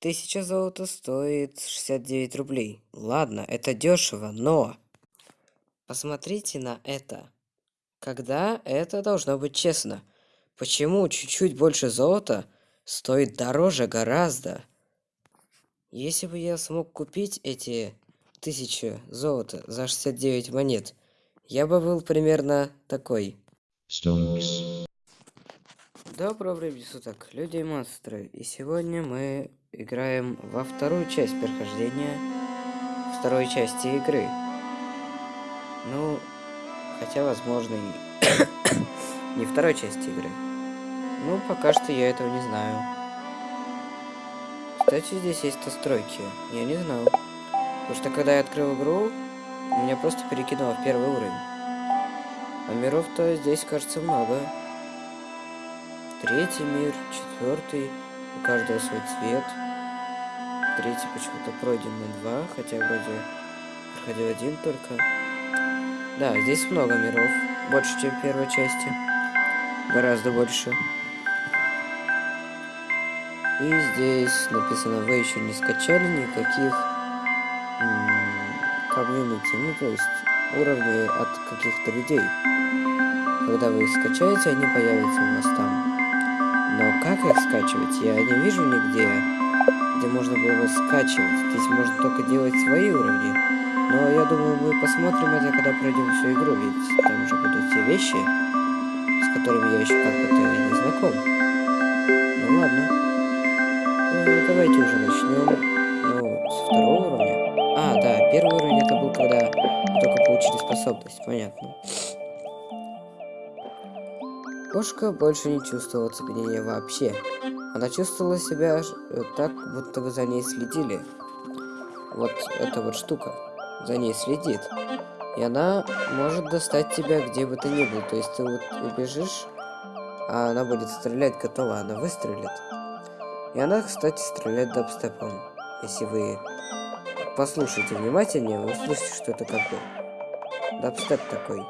Тысяча золота стоит 69 рублей. Ладно, это дешево, но... Посмотрите на это. Когда это должно быть честно? Почему чуть-чуть больше золота стоит дороже гораздо? Если бы я смог купить эти тысячи золота за 69 монет, я бы был примерно такой. Stonks. Доброго времени суток, люди и монстры. И сегодня мы играем во вторую часть прохождения второй части игры. Ну, хотя, возможно, и не второй части игры. Ну, пока что я этого не знаю. Кстати, здесь есть настройки. Я не знал. Потому что когда я открыл игру, меня просто перекинуло в первый уровень. А миров-то здесь, кажется, много. Третий мир, четвертый, у каждого свой цвет. Третий почему-то пройден на два, хотя вроде проходил один только. Да, здесь много миров, больше, чем в первой части. Гораздо больше. И здесь написано, вы еще не скачали никаких комьюнити, ну то есть уровней от каких-то людей. Когда вы их скачаете, они появятся у вас там. Но как их скачивать? Я не вижу нигде, где можно было скачивать. Здесь можно только делать свои уровни. Но я думаю, мы посмотрим это, когда пройдем всю игру, ведь там уже будут те вещи, с которыми я еще как бы не знаком. Ну ладно. Ну, давайте уже начнем. Ну, со второго уровня. А, да, первый уровень это был, когда только получили способность, понятно. Кошка больше не чувствовала цепенения вообще. Она чувствовала себя э, так, будто бы за ней следили. Вот эта вот штука за ней следит. И она может достать тебя где бы ты ни был. То есть ты вот убежишь, а она будет стрелять готова, она выстрелит. И она, кстати, стреляет дабстепом. Если вы послушаете внимательнее, вы услышите, что это бы дабстеп такой.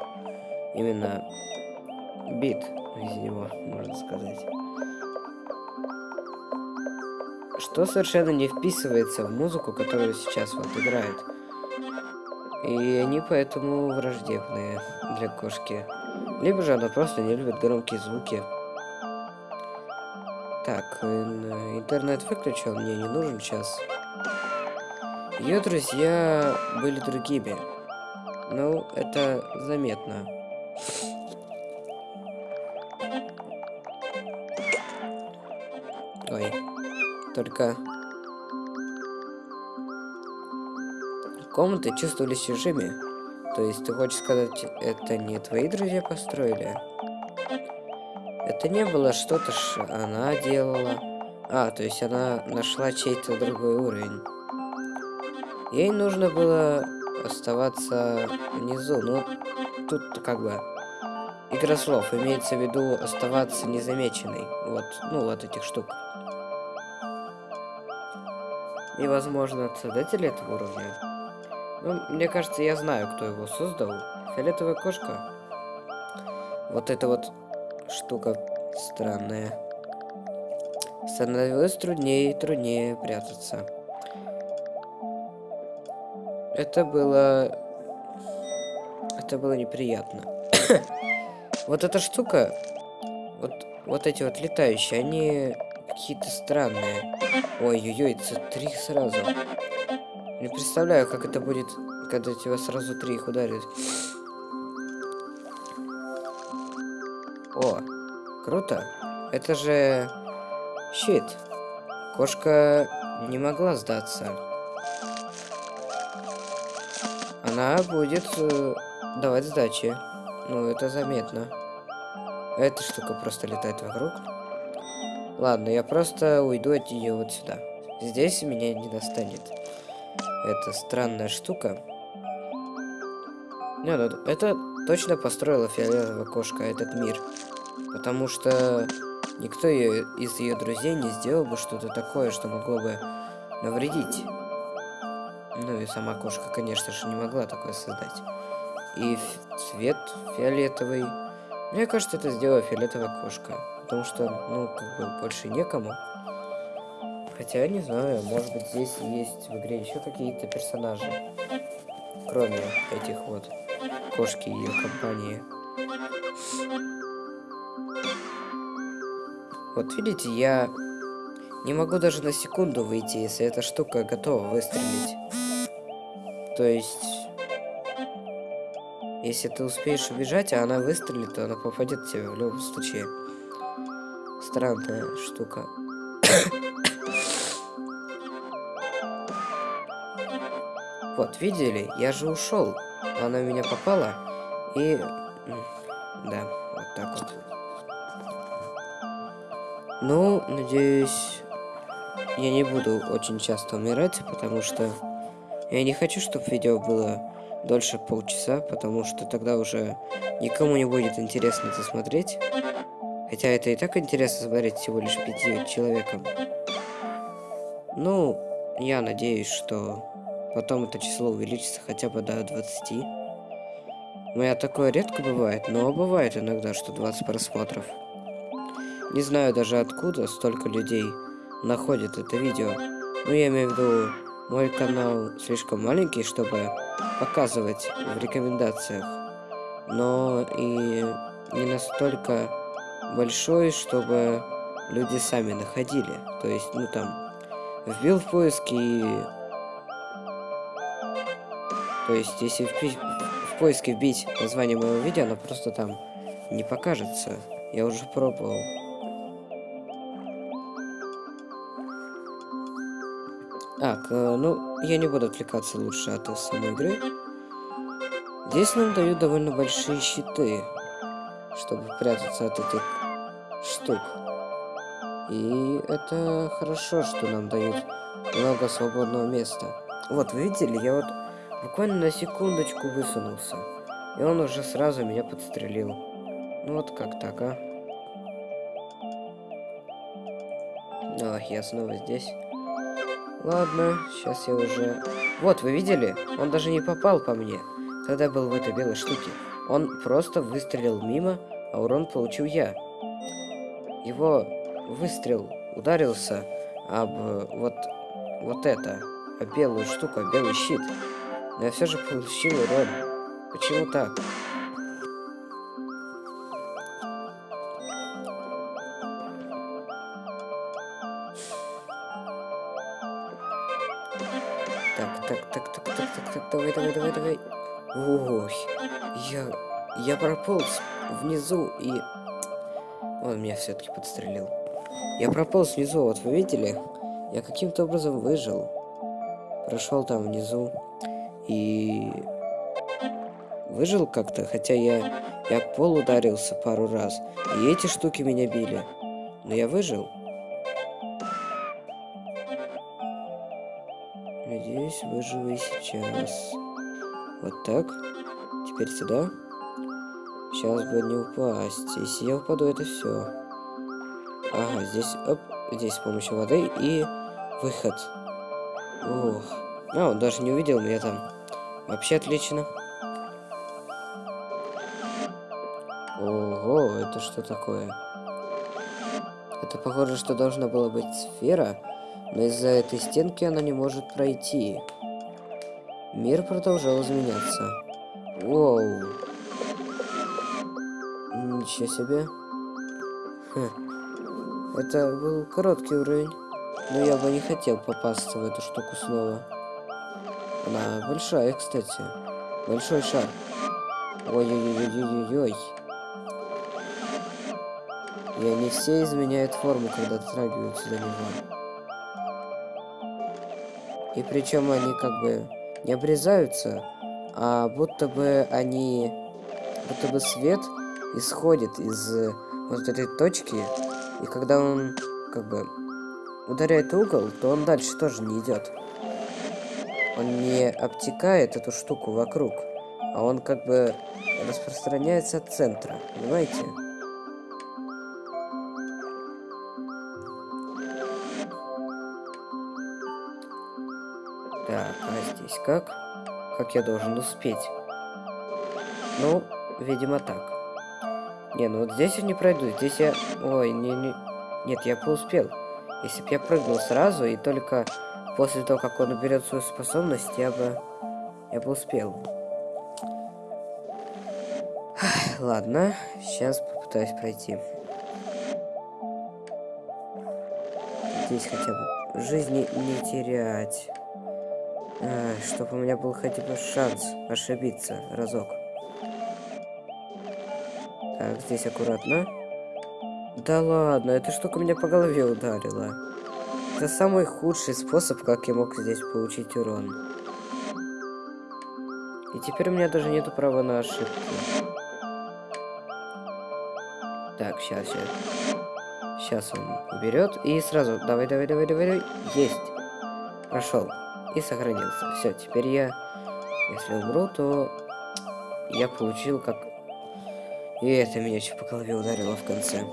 Именно бит из него, можно сказать. Что совершенно не вписывается в музыку, которую сейчас вот играет. И они поэтому враждебные для кошки. Либо же она просто не любит громкие звуки. Так, интернет выключил, мне не нужен сейчас. Ее друзья были другими. Ну, это заметно. Только... Комнаты чувствовались чужими. То есть ты хочешь сказать, это не твои друзья построили? Это не было что-то, что она делала. А, то есть она нашла чей-то другой уровень. Ей нужно было оставаться внизу. Ну, тут как бы игра слов. Имеется в виду оставаться незамеченной. Вот, ну, вот этих штук. И, возможно, создатель этого уровня. Ну, мне кажется, я знаю, кто его создал. Фиолетовая кошка. Вот эта вот штука странная. Становилось труднее и труднее прятаться. Это было... Это было неприятно. вот эта штука, вот, вот эти вот летающие, они какие-то странные. Ой-ой-ой, это три сразу. Не представляю, как это будет, когда тебя сразу три их ударит. О, круто. Это же щит. Кошка не могла сдаться. Она будет э, давать сдачи. Ну, это заметно. Эта штука просто летает вокруг. Ладно, я просто уйду от нее вот сюда. Здесь меня не достанет. Это странная штука. Нет, ну, это точно построила фиолетовая кошка, этот мир. Потому что никто ее, из ее друзей не сделал бы что-то такое, что могло бы навредить. Ну и сама кошка, конечно же, не могла такое создать. И цвет фиолетовый. Мне кажется, это сделала фиолетовая кошка потому что, ну, как бы больше некому. Хотя, не знаю, может быть, здесь есть в игре еще какие-то персонажи. Кроме этих вот кошки и ее компании. Вот видите, я не могу даже на секунду выйти, если эта штука готова выстрелить. То есть, если ты успеешь убежать, а она выстрелит, то она попадет в тебя в любом случае. Странная штука. вот, видели? Я же ушел. Она в меня попала. И... Да, вот так вот. Ну, надеюсь, я не буду очень часто умирать, потому что я не хочу, чтобы видео было дольше полчаса, потому что тогда уже никому не будет интересно это смотреть. Хотя это и так интересно смотреть всего лишь пяти человекам. Ну, я надеюсь, что потом это число увеличится хотя бы до 20. У меня такое редко бывает, но бывает иногда, что 20 просмотров. Не знаю даже откуда столько людей находят это видео. Но я имею в виду, мой канал слишком маленький, чтобы показывать в рекомендациях. Но и не настолько большой, чтобы люди сами находили. То есть, ну там, вбил в поиск и... То есть, если в, пи... в поиске вбить название моего видео, оно просто там не покажется. Я уже пробовал. Так, э, ну, я не буду отвлекаться лучше от самой игры. Здесь нам дают довольно большие щиты, чтобы прятаться от этих штук. И это хорошо, что нам дают много свободного места. Вот, вы видели, я вот буквально на секундочку высунулся. И он уже сразу меня подстрелил. Ну вот как так, а? Ах, я снова здесь. Ладно, сейчас я уже... Вот, вы видели? Он даже не попал по мне, когда был в этой белой штуке. Он просто выстрелил мимо, а урон получил я. Его выстрел ударился об вот, вот это, об белую штуку, об белый щит. Но я все же получил урон. Почему так? Давай, давай, давай, давай. Ой, я... Я прополз внизу и... Он меня все-таки подстрелил. Я прополз внизу, вот вы видели? Я каким-то образом выжил. Прошел там внизу. И... Выжил как-то, хотя я... Я пол ударился пару раз. И эти штуки меня били. Но я выжил. Надеюсь, выживу и сейчас. Вот так. Теперь сюда. Сейчас бы не упасть. Если я упаду, это все. Ага, здесь, оп, здесь с помощью воды и выход. Ух. А, он даже не увидел меня там. Вообще отлично. Ого, это что такое? Это похоже, что должна была быть сфера, но из-за этой стенки она не может пройти. Мир продолжал изменяться. Воу. Ничего себе. Хм. Это был короткий уровень. Но я бы не хотел попасться в эту штуку снова. Она большая, кстати. Большой шар. Ой-ой-ой-ой-ой-ой. И они все изменяют форму, когда дотрагиваются до него. И причем они как бы не обрезаются, а будто бы они... Будто бы свет исходит из вот этой точки, и когда он как бы ударяет угол, то он дальше тоже не идет. Он не обтекает эту штуку вокруг, а он как бы распространяется от центра, понимаете? Так, а здесь как? Как я должен успеть? Ну, видимо так. Не, ну вот здесь я не пройду. Здесь я... Ой, не, не... Нет, я поуспел. Если бы я прыгнул сразу, и только после того, как он уберет свою способность, я бы... Я бы успел. Ладно, сейчас попытаюсь пройти. Здесь хотя бы жизни не терять. А, чтобы у меня был хотя бы шанс ошибиться разок. Так, здесь аккуратно. Да ладно, эта штука меня по голове ударила. Это самый худший способ, как я мог здесь получить урон. И теперь у меня даже нету права на ошибку. Так, сейчас, сейчас. Сейчас он уберет. И сразу, давай, давай, давай, давай, давай. Есть. Прошел. И сохранился. Все, теперь я, если умру, то я получил как... И это меня еще по голове ударило в конце.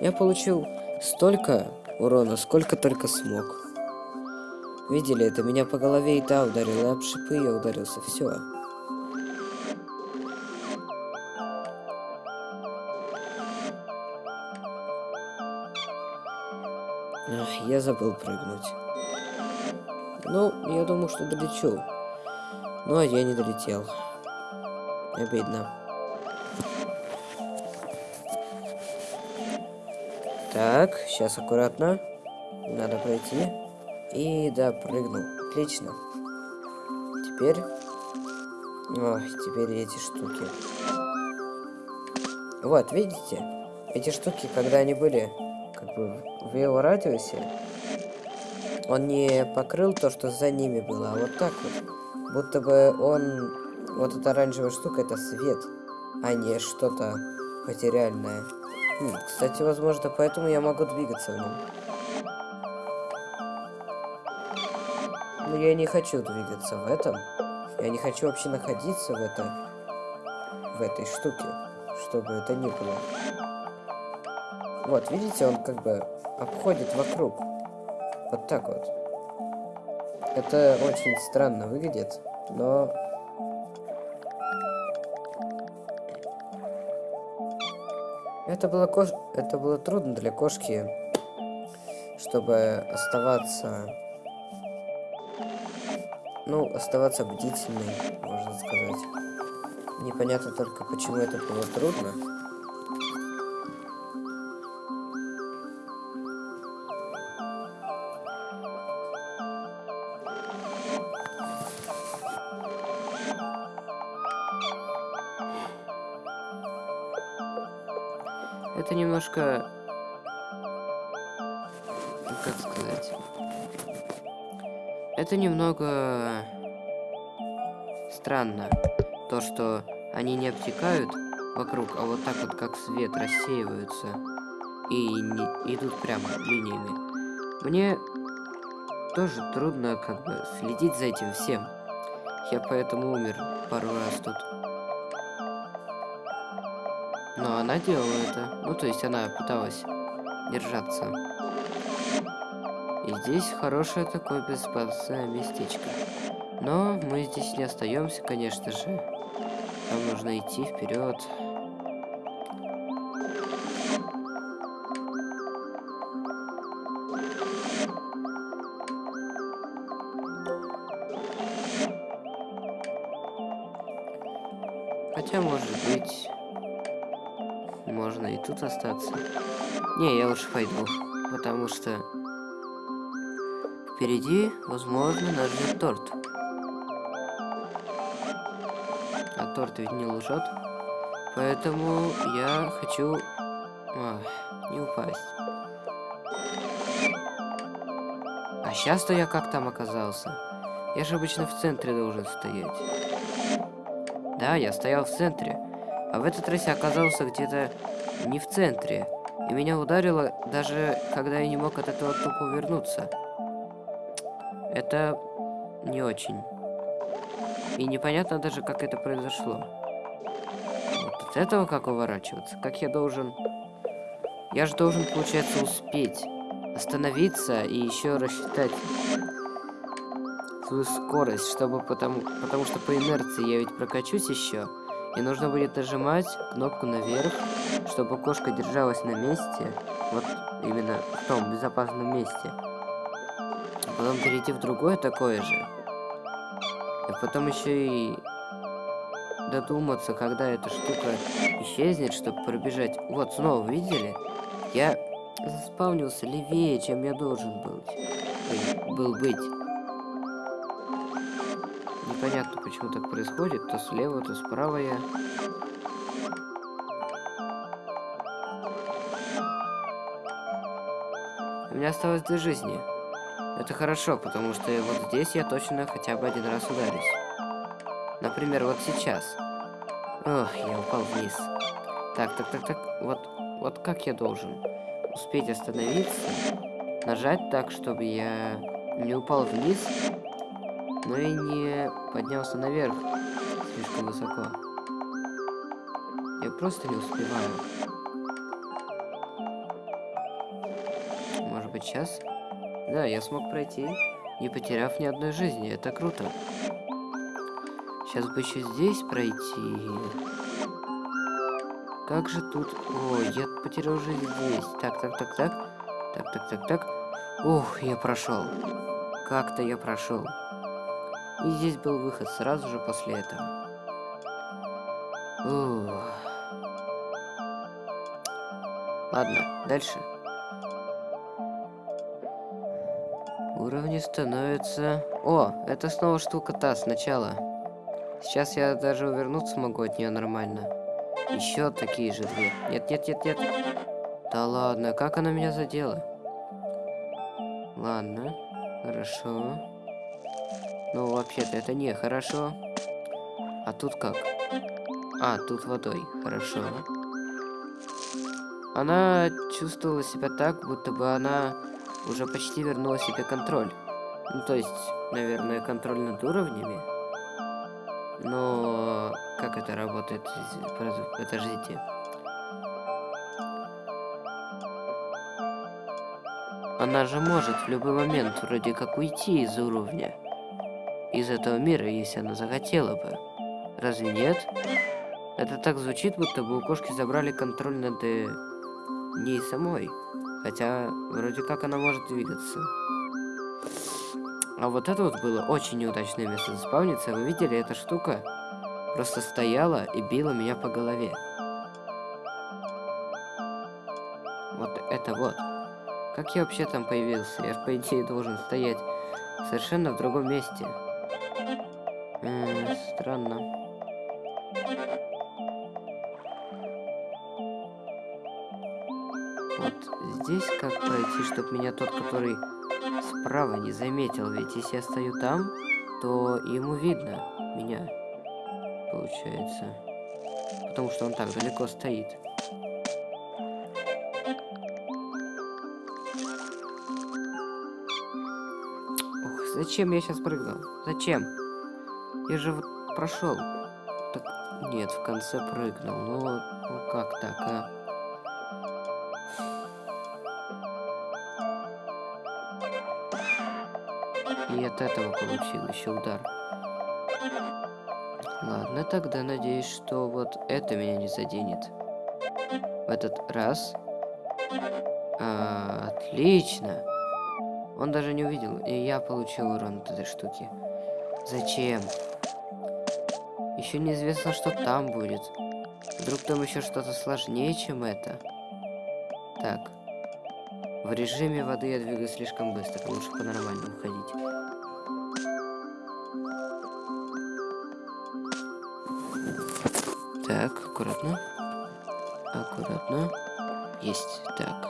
Я получил столько урона, сколько только смог. Видели, это меня по голове и та ударила, об шипы я ударился, все. Ах, я забыл прыгнуть. Ну, я думаю, что долечу. Ну, а я не долетел. Обидно. Так, сейчас аккуратно. Надо пройти. И да, прыгнул. Отлично. Теперь... Ой, теперь эти штуки. Вот, видите? Эти штуки, когда они были как бы в его радиусе, он не покрыл то, что за ними было, а вот так вот. Будто бы он... Вот эта оранжевая штука, это свет, а не что-то материальное. Кстати, возможно, поэтому я могу двигаться в нем. Но я не хочу двигаться в этом. Я не хочу вообще находиться в этом... В этой штуке. Чтобы это ни было. Вот, видите, он как бы обходит вокруг. Вот так вот. Это очень странно выглядит, но... Это было, кош... это было трудно для кошки, чтобы оставаться... Ну, оставаться бдительной, можно сказать. Непонятно только, почему это было трудно. Это немного... Странно. То, что они не обтекают вокруг, а вот так вот, как свет, рассеиваются. И не идут прямо линиями. Мне тоже трудно как бы следить за этим всем. Я поэтому умер пару раз тут. Но она делала это. Ну, то есть она пыталась держаться. Здесь хорошее такое безопасное местечко. Но мы здесь не остаемся, конечно же. Нам нужно идти вперед. Хотя, может быть, можно и тут остаться. Не, я лучше пойду, потому что впереди, возможно, нас ждет торт. А торт ведь не лжет. Поэтому я хочу Ах, не упасть. А сейчас-то я как там оказался? Я же обычно в центре должен стоять. Да, я стоял в центре. А в этот раз я оказался где-то не в центре. И меня ударило, даже когда я не мог от этого тупо вернуться. Это не очень. И непонятно даже, как это произошло. Вот от этого как уворачиваться? Как я должен... Я же должен, получается, успеть остановиться и еще рассчитать свою скорость, чтобы потому... Потому что по инерции я ведь прокачусь еще. И нужно будет нажимать кнопку наверх, чтобы кошка держалась на месте. Вот именно в том безопасном месте. Потом перейти в другое такое же. И потом еще и додуматься, когда эта штука исчезнет, чтобы пробежать. Вот, снова видели? Я заспавнился левее, чем я должен был, был быть. Непонятно, почему так происходит. То слева, то справа я. У меня осталось две жизни. Это хорошо, потому что вот здесь я точно хотя бы один раз ударюсь. Например, вот сейчас. Ох, я упал вниз. Так, так, так, так. Вот, вот как я должен успеть остановиться, нажать так, чтобы я не упал вниз, но и не поднялся наверх слишком высоко. Я просто не успеваю. Может быть сейчас? Да, я смог пройти, не потеряв ни одной жизни. Это круто. Сейчас бы еще здесь пройти. Как же тут... О, я потерял жизнь здесь. Так, так, так, так. Так, так, так, так. Ух, я прошел. Как-то я прошел. И здесь был выход сразу же после этого. Ух. Ладно, дальше. Уровни становятся... О, это снова штука та сначала. Сейчас я даже увернуться могу от нее нормально. Еще такие же две. Нет, нет, нет, нет. Да ладно, как она меня задела? Ладно, хорошо. Ну, вообще-то это не хорошо. А тут как? А, тут водой. Хорошо. Она чувствовала себя так, будто бы она уже почти вернула себе контроль. Ну, то есть, наверное, контроль над уровнями. Но как это работает? Подождите. Она же может в любой момент вроде как уйти из уровня. Из этого мира, если она захотела бы. Разве нет? Это так звучит, будто бы у кошки забрали контроль над э, ней самой. Хотя, вроде как она может двигаться. А вот это вот было очень неудачное место заспавниться. Вы видели, эта штука просто стояла и била меня по голове. Вот это вот. Как я вообще там появился? Я же, по идее, должен стоять совершенно в другом месте. М -м, странно. Здесь как пройти, чтобы меня тот, который справа не заметил, ведь если я стою там, то ему видно меня, получается. Потому что он так далеко стоит. Ох, зачем я сейчас прыгнул? Зачем? Я же вот прошел. Так, нет, в конце прыгнул. Ну, ну как так, а? И от этого получил еще удар. Ладно, тогда надеюсь, что вот это меня не заденет. В этот раз. А, отлично. Он даже не увидел, и я получил урон от этой штуки. Зачем? Еще неизвестно, что там будет. Вдруг там еще что-то сложнее, чем это. Так. В режиме воды я двигаюсь слишком быстро, лучше по-нормальному ходить. Так, аккуратно. Аккуратно. Есть. Так.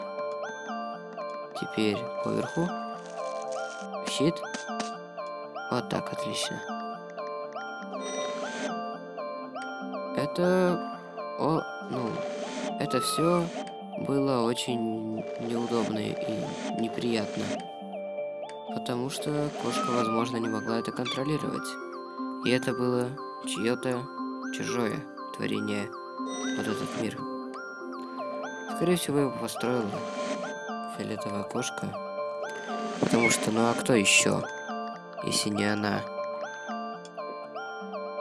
Теперь поверху. Щит. Вот так, отлично. Это... О, ну... Это все было очень неудобно и неприятно. Потому что кошка, возможно, не могла это контролировать. И это было чье-то чужое творение вот этот мир. Скорее всего, его построила фиолетовая кошка. Потому что, ну а кто еще, если не она?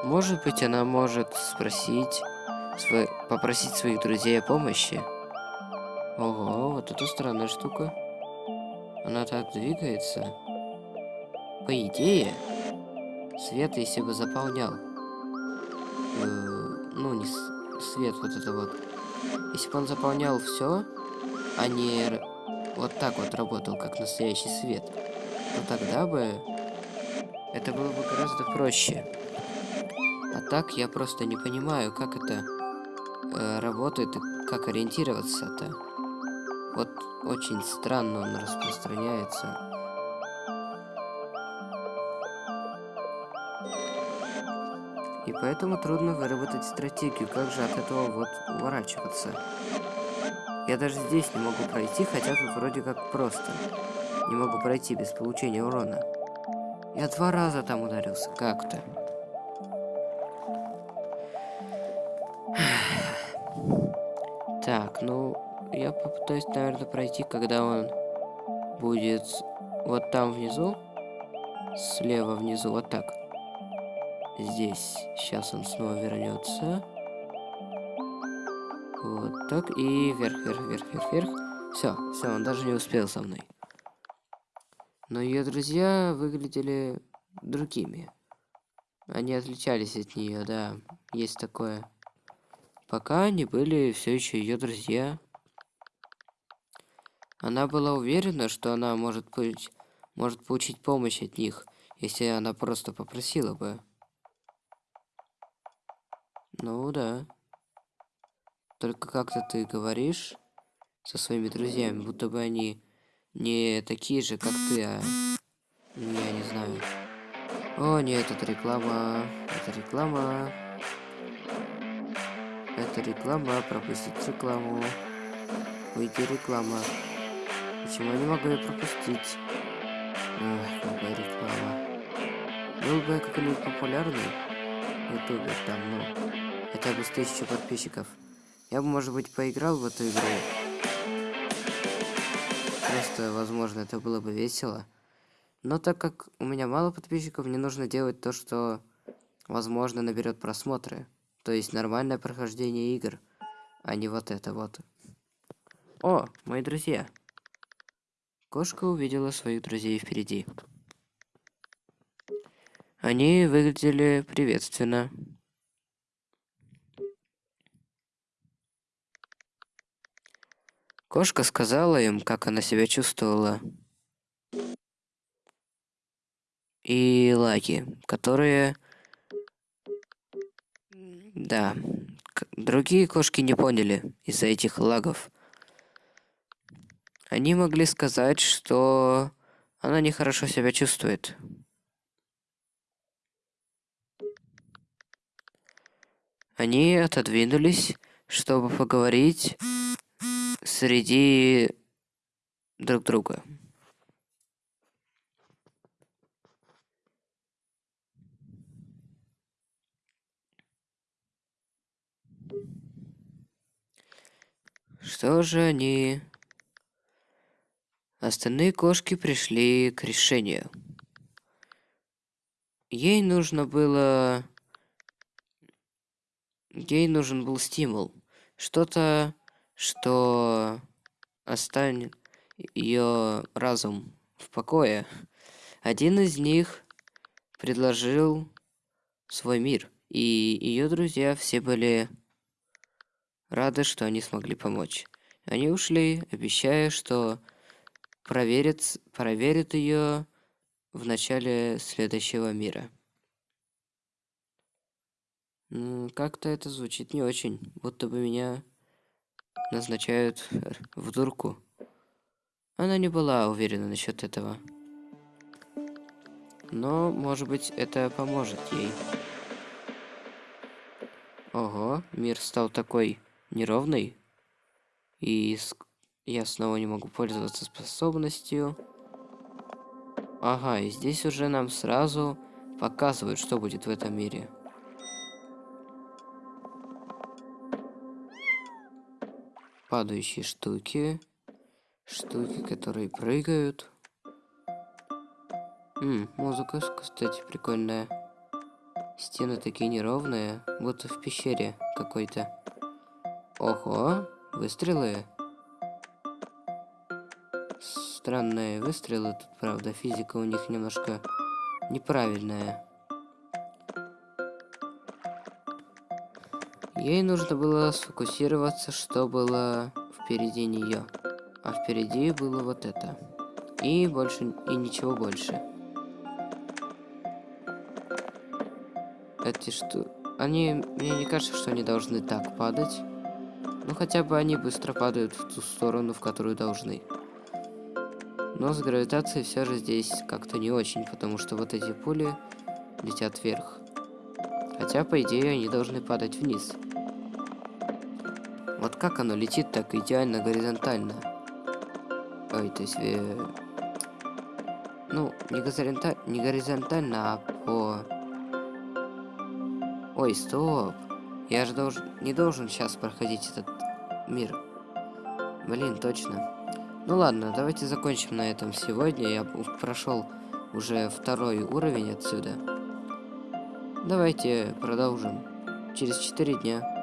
Может быть, она может спросить, свой, попросить своих друзей о помощи. Ого, вот это странная штука. Она так двигается. По идее, свет, если бы заполнял, э, свет вот это вот, если бы он заполнял все, а не вот так вот работал, как настоящий свет, то тогда бы это было бы гораздо проще. А так я просто не понимаю, как это э, работает и как ориентироваться-то. Вот очень странно он распространяется. Поэтому трудно выработать стратегию, как же от этого вот уворачиваться. Я даже здесь не могу пройти, хотя тут вроде как просто. Не могу пройти без получения урона. Я два раза там ударился, как-то. Так, ну, я попытаюсь, наверное, пройти, когда он будет вот там внизу. Слева внизу, вот так. Здесь. Сейчас он снова вернется. Вот так. И вверх, вверх, вверх, вверх, вверх. Все, все, он даже не успел со мной. Но ее друзья выглядели другими. Они отличались от нее, да. Есть такое. Пока они были все еще ее друзья. Она была уверена, что она может быть, может получить помощь от них, если она просто попросила бы. Ну да. Только как-то ты говоришь со своими друзьями, будто бы они не такие же, как ты, а я не знаю. О, нет, это реклама. Это реклама. Это реклама. Пропустить рекламу. Выйти реклама. Почему я не могу ее пропустить? Эх, какая реклама. Был бы я популярный ютубер там, ну, хотя бы с тысячу подписчиков. Я бы, может быть, поиграл в эту игру. Просто, возможно, это было бы весело. Но так как у меня мало подписчиков, мне нужно делать то, что, возможно, наберет просмотры. То есть нормальное прохождение игр, а не вот это вот. О, мои друзья. Кошка увидела своих друзей впереди. Они выглядели приветственно. Кошка сказала им, как она себя чувствовала. И лаги, которые... Да, другие кошки не поняли из-за этих лагов. Они могли сказать, что она нехорошо себя чувствует. Они отодвинулись, чтобы поговорить среди друг друга. Что же они... Остальные кошки пришли к решению. Ей нужно было... Ей нужен был стимул. Что-то, что оставит ее разум в покое. Один из них предложил свой мир, и ее друзья все были рады, что они смогли помочь. Они ушли, обещая, что проверят, проверят ее в начале следующего мира. Как-то это звучит не очень, будто бы меня назначают в дурку. Она не была уверена насчет этого. Но, может быть, это поможет ей. Ого, мир стал такой неровный. И я снова не могу пользоваться способностью. Ага, и здесь уже нам сразу показывают, что будет в этом мире. Падающие штуки. Штуки, которые прыгают. М, музыка, кстати, прикольная. Стены такие неровные, будто в пещере какой-то. Ого, выстрелы. странные выстрелы. Тут, правда, физика у них немножко неправильная. Ей нужно было сфокусироваться, что было впереди нее. А впереди было вот это. И больше, и ничего больше. Эти что... Они... Мне не кажется, что они должны так падать. Ну, хотя бы они быстро падают в ту сторону, в которую должны. Но с гравитацией все же здесь как-то не очень, потому что вот эти пули летят вверх. Хотя, по идее, они должны падать вниз. Вот как оно летит так идеально горизонтально? Ой, то есть... Э... Ну, не, горизонталь... не горизонтально, а по... Ой, стоп. Я же должен... не должен сейчас проходить этот мир. Блин, точно. Ну ладно, давайте закончим на этом сегодня. Я прошел уже второй уровень отсюда. Давайте продолжим через 4 дня.